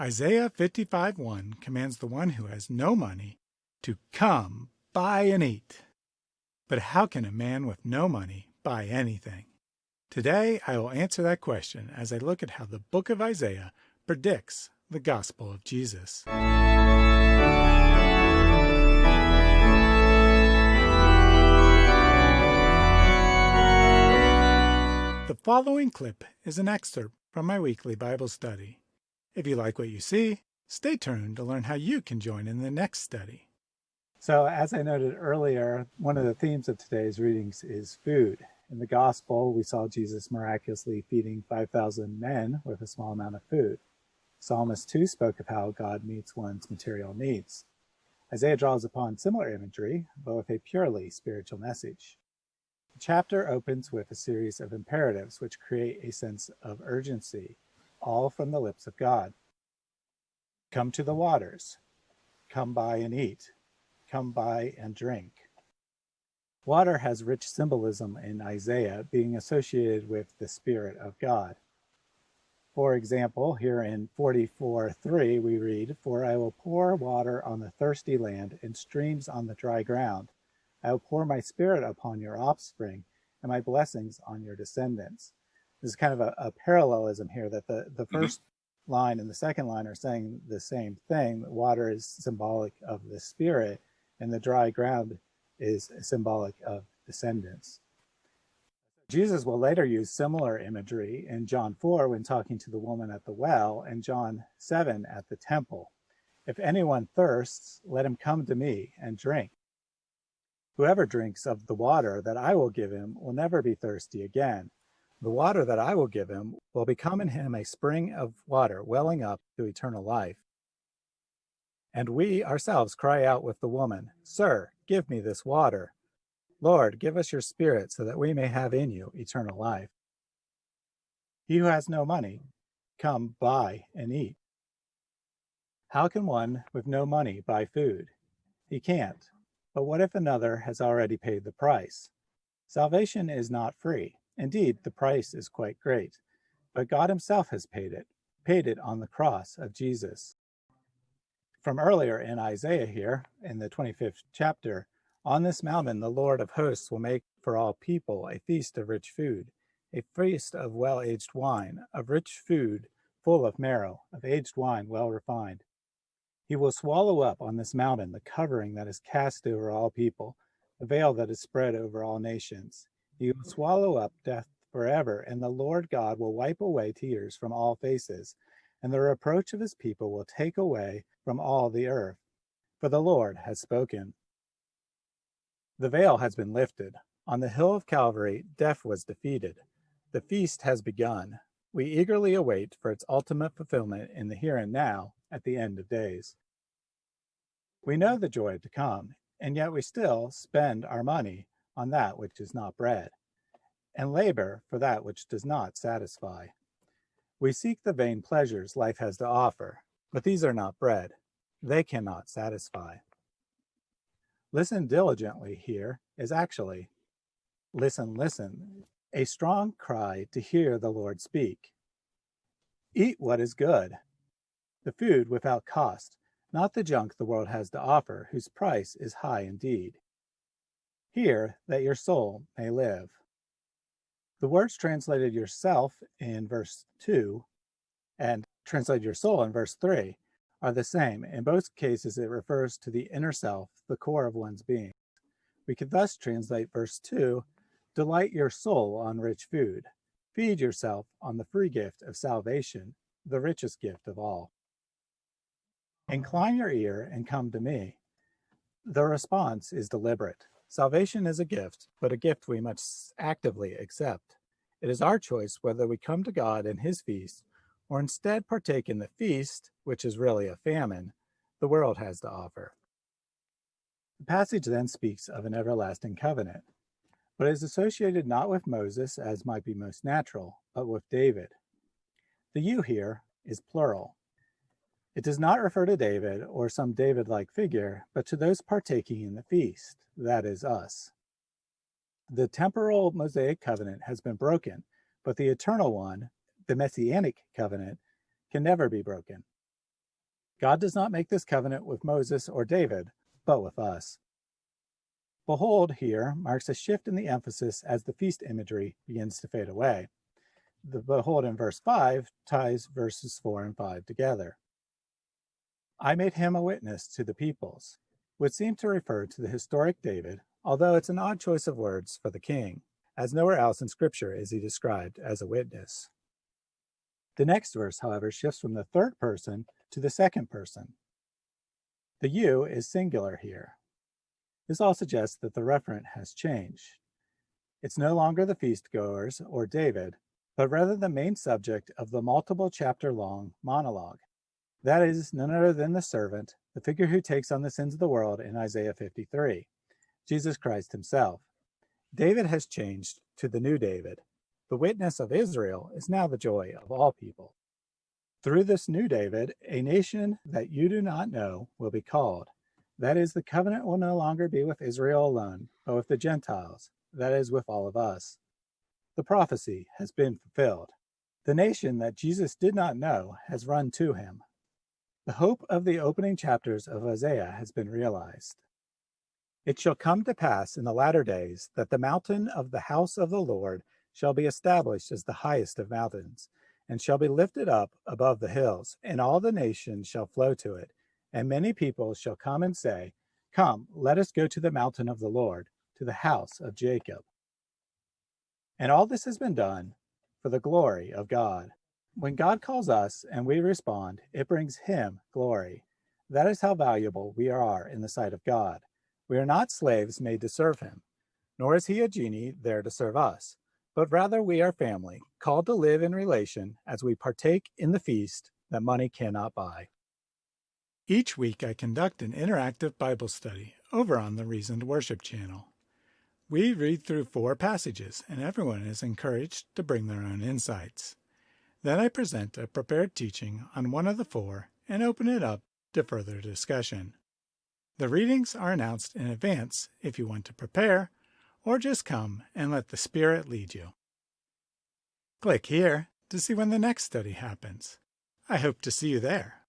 Isaiah 55:1 commands the one who has no money to come, buy and eat. But how can a man with no money buy anything? Today I will answer that question as I look at how the book of Isaiah predicts the gospel of Jesus. The following clip is an excerpt from my weekly Bible study. If you like what you see, stay tuned to learn how you can join in the next study. So as I noted earlier, one of the themes of today's readings is food. In the gospel, we saw Jesus miraculously feeding 5,000 men with a small amount of food. Psalmist 2 spoke of how God meets one's material needs. Isaiah draws upon similar imagery, but with a purely spiritual message. The chapter opens with a series of imperatives which create a sense of urgency all from the lips of God. Come to the waters. Come buy and eat. Come buy and drink. Water has rich symbolism in Isaiah, being associated with the Spirit of God. For example, here in 44:3 we read, For I will pour water on the thirsty land and streams on the dry ground. I will pour my spirit upon your offspring and my blessings on your descendants there's kind of a, a parallelism here that the, the 1st mm -hmm. line and the second line are saying the same thing. Water is symbolic of the spirit and the dry ground is symbolic of descendants. Jesus will later use similar imagery in John 4 when talking to the woman at the well and John 7 at the temple. If anyone thirsts, let him come to me and drink. Whoever drinks of the water that I will give him will never be thirsty again. The water that I will give him will become in him a spring of water welling up to eternal life. And we ourselves cry out with the woman, Sir, give me this water. Lord, give us your spirit so that we may have in you eternal life. He who has no money, come buy and eat. How can one with no money buy food? He can't. But what if another has already paid the price? Salvation is not free. Indeed, the price is quite great, but God himself has paid it, paid it on the cross of Jesus. From earlier in Isaiah here, in the 25th chapter, on this mountain the Lord of hosts will make for all people a feast of rich food, a feast of well-aged wine, of rich food full of marrow, of aged wine well refined. He will swallow up on this mountain the covering that is cast over all people, the veil that is spread over all nations. He will swallow up death forever, and the Lord God will wipe away tears from all faces, and the reproach of his people will take away from all the earth. For the Lord has spoken. The veil has been lifted. On the hill of Calvary, death was defeated. The feast has begun. We eagerly await for its ultimate fulfillment in the here and now at the end of days. We know the joy to come, and yet we still spend our money on that which is not bread, and labor for that which does not satisfy. We seek the vain pleasures life has to offer, but these are not bread. They cannot satisfy. Listen diligently here is actually, listen, listen, a strong cry to hear the Lord speak. Eat what is good, the food without cost, not the junk the world has to offer, whose price is high indeed here that your soul may live. The words translated yourself in verse 2 and translated your soul in verse 3 are the same. In both cases, it refers to the inner self, the core of one's being. We could thus translate verse 2, delight your soul on rich food. Feed yourself on the free gift of salvation, the richest gift of all. Incline your ear and come to me. The response is deliberate. Salvation is a gift, but a gift we must actively accept. It is our choice whether we come to God in his feast or instead partake in the feast, which is really a famine, the world has to offer. The passage then speaks of an everlasting covenant, but is associated not with Moses, as might be most natural, but with David. The you here is plural. It does not refer to David or some David-like figure, but to those partaking in the feast, that is us. The temporal Mosaic covenant has been broken, but the eternal one, the Messianic covenant, can never be broken. God does not make this covenant with Moses or David, but with us. Behold here marks a shift in the emphasis as the feast imagery begins to fade away. The behold in verse 5 ties verses 4 and 5 together. I made him a witness to the peoples, would seem to refer to the historic David, although it's an odd choice of words for the king, as nowhere else in Scripture is he described as a witness. The next verse, however, shifts from the third person to the second person. The you is singular here. This all suggests that the referent has changed. It's no longer the feast goers or David, but rather the main subject of the multiple chapter long monologue. That is none other than the servant, the figure who takes on the sins of the world in Isaiah 53, Jesus Christ himself. David has changed to the new David. The witness of Israel is now the joy of all people. Through this new David, a nation that you do not know will be called. That is, the covenant will no longer be with Israel alone, but with the Gentiles, that is, with all of us. The prophecy has been fulfilled. The nation that Jesus did not know has run to him. The hope of the opening chapters of Isaiah has been realized. It shall come to pass in the latter days that the mountain of the house of the Lord shall be established as the highest of mountains, and shall be lifted up above the hills, and all the nations shall flow to it. And many people shall come and say, Come, let us go to the mountain of the Lord, to the house of Jacob. And all this has been done for the glory of God. When God calls us and we respond, it brings him glory. That is how valuable we are in the sight of God. We are not slaves made to serve him, nor is he a genie there to serve us, but rather we are family, called to live in relation as we partake in the feast that money cannot buy. Each week I conduct an interactive Bible study over on the Reasoned Worship channel. We read through four passages, and everyone is encouraged to bring their own insights. Then I present a prepared teaching on one of the four and open it up to further discussion. The readings are announced in advance if you want to prepare, or just come and let the Spirit lead you. Click here to see when the next study happens. I hope to see you there.